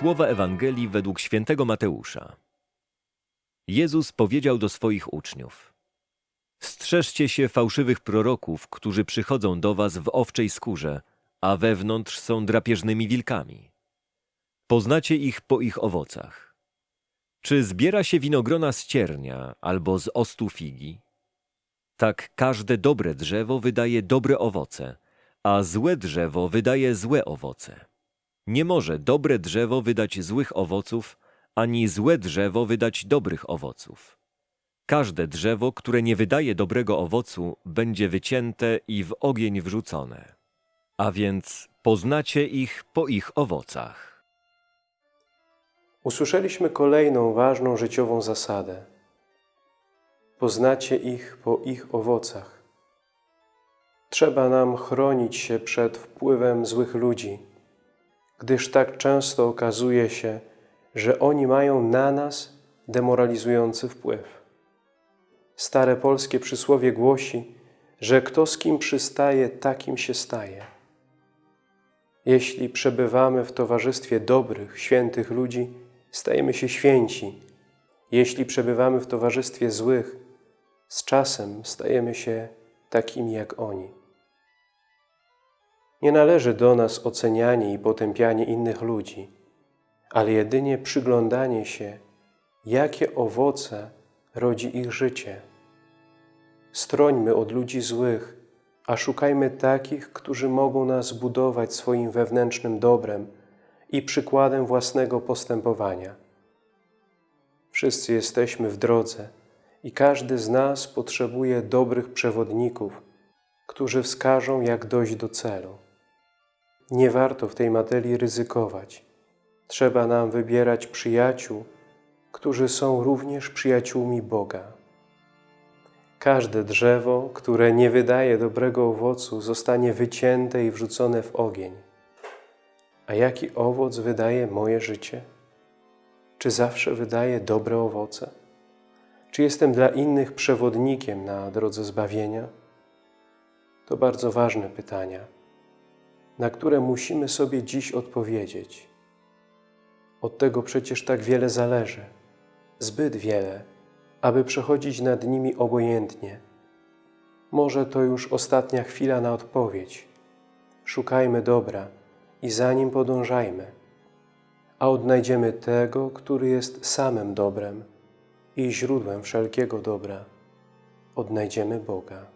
Słowa Ewangelii według świętego Mateusza. Jezus powiedział do swoich uczniów: Strzeżcie się fałszywych proroków, którzy przychodzą do was w owczej skórze, a wewnątrz są drapieżnymi wilkami. Poznacie ich po ich owocach. Czy zbiera się winogrona z ciernia albo z ostu figi? Tak każde dobre drzewo wydaje dobre owoce, a złe drzewo wydaje złe owoce. Nie może dobre drzewo wydać złych owoców, ani złe drzewo wydać dobrych owoców. Każde drzewo, które nie wydaje dobrego owocu, będzie wycięte i w ogień wrzucone. A więc poznacie ich po ich owocach. Usłyszeliśmy kolejną ważną życiową zasadę. Poznacie ich po ich owocach. Trzeba nam chronić się przed wpływem złych ludzi, gdyż tak często okazuje się, że oni mają na nas demoralizujący wpływ. Stare polskie przysłowie głosi, że kto z kim przystaje, takim się staje. Jeśli przebywamy w towarzystwie dobrych, świętych ludzi, stajemy się święci. Jeśli przebywamy w towarzystwie złych, z czasem stajemy się takimi jak oni. Nie należy do nas ocenianie i potępianie innych ludzi, ale jedynie przyglądanie się, jakie owoce rodzi ich życie. Strońmy od ludzi złych, a szukajmy takich, którzy mogą nas budować swoim wewnętrznym dobrem i przykładem własnego postępowania. Wszyscy jesteśmy w drodze i każdy z nas potrzebuje dobrych przewodników, którzy wskażą, jak dojść do celu. Nie warto w tej materii ryzykować. Trzeba nam wybierać przyjaciół, którzy są również przyjaciółmi Boga. Każde drzewo, które nie wydaje dobrego owocu, zostanie wycięte i wrzucone w ogień. A jaki owoc wydaje moje życie? Czy zawsze wydaje dobre owoce? Czy jestem dla innych przewodnikiem na drodze zbawienia? To bardzo ważne pytania, na które musimy sobie dziś odpowiedzieć. Od tego przecież tak wiele zależy, zbyt wiele, aby przechodzić nad nimi obojętnie. Może to już ostatnia chwila na odpowiedź. Szukajmy dobra i za nim podążajmy, a odnajdziemy tego, który jest samym dobrem i źródłem wszelkiego dobra. Odnajdziemy Boga.